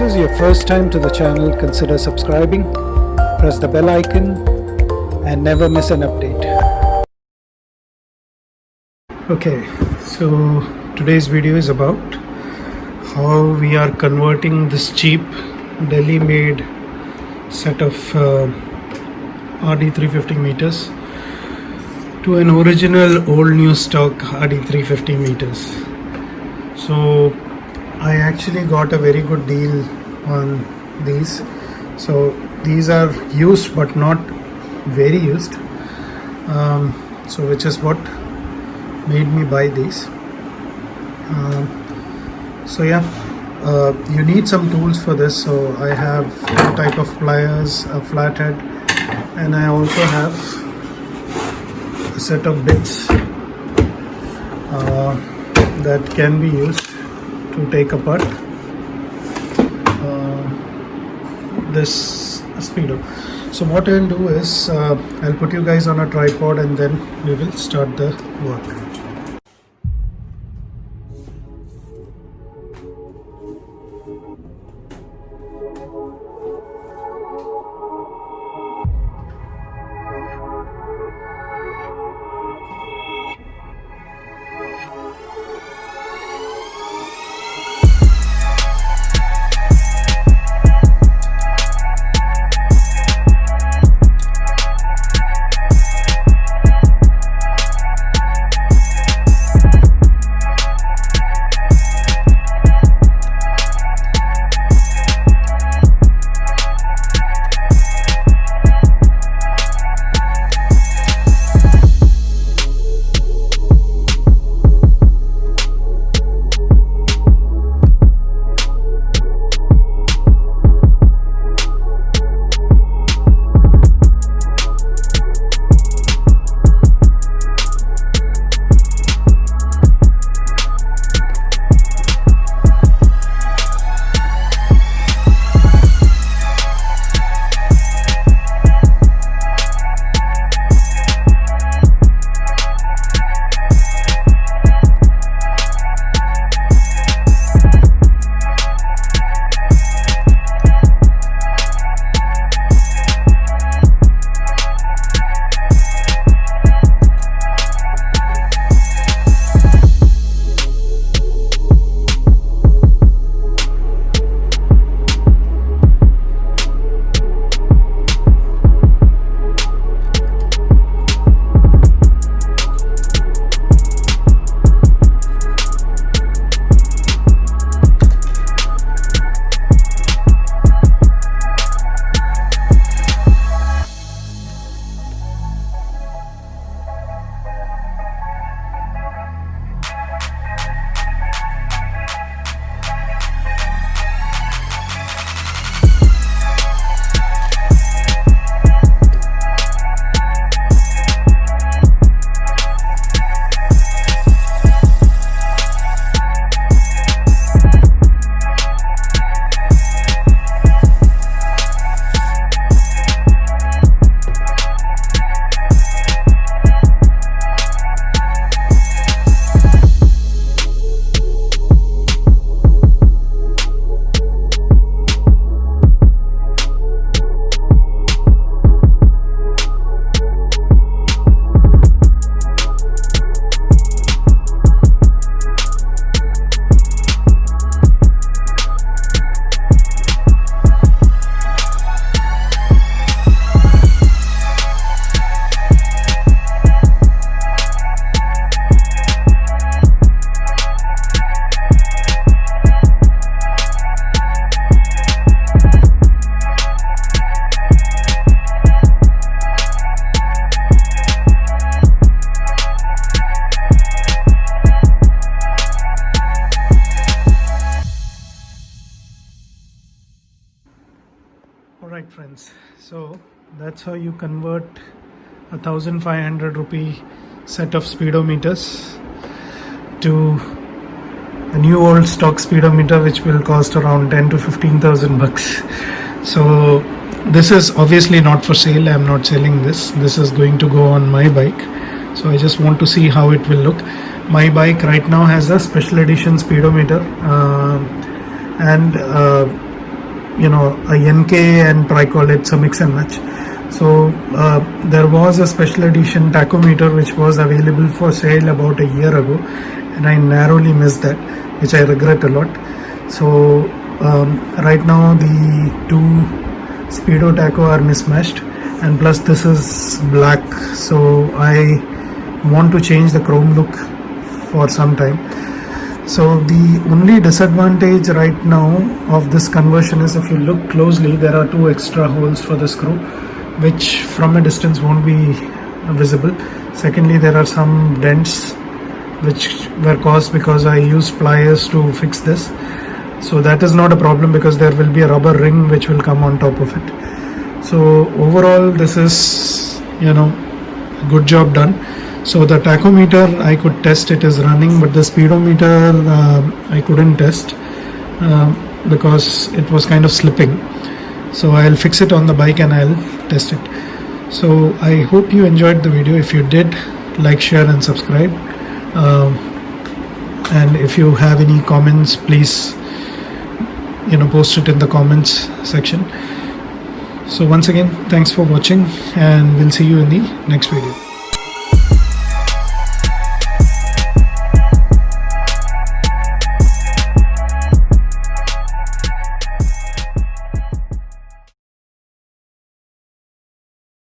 this is your first time to the channel, consider subscribing, press the bell icon and never miss an update. Okay, so today's video is about how we are converting this cheap Delhi made set of uh, RD350 meters to an original old new stock RD350 meters. So I actually got a very good deal on these. So these are used but not very used. Um, so which is what made me buy these. Um, so yeah, uh, you need some tools for this. So I have two type of pliers, a flathead, and I also have a set of bits uh, that can be used to take apart uh, this speedo. So what i'll do is uh, i'll put you guys on a tripod and then we will start the work Friends, so that's how you convert a 1500 rupee set of speedometers to a new old stock speedometer which will cost around 10 to 15,000 bucks. So this is obviously not for sale, I am not selling this. This is going to go on my bike. So I just want to see how it will look. My bike right now has a special edition speedometer uh, and uh, you know a NK and tricol it's a mix and match. So uh, there was a special edition tachometer which was available for sale about a year ago and I narrowly missed that which I regret a lot. So um, right now the two speedo tacho are mismatched and plus this is black so I want to change the chrome look for some time so the only disadvantage right now of this conversion is if you look closely there are two extra holes for the screw which from a distance won't be visible. Secondly there are some dents which were caused because I used pliers to fix this. So that is not a problem because there will be a rubber ring which will come on top of it. So overall this is you know good job done so the tachometer I could test it is running but the speedometer uh, I couldn't test uh, because it was kind of slipping. So I'll fix it on the bike and I'll test it. So I hope you enjoyed the video. If you did like share and subscribe. Um, and if you have any comments please you know post it in the comments section. So once again thanks for watching and we'll see you in the next video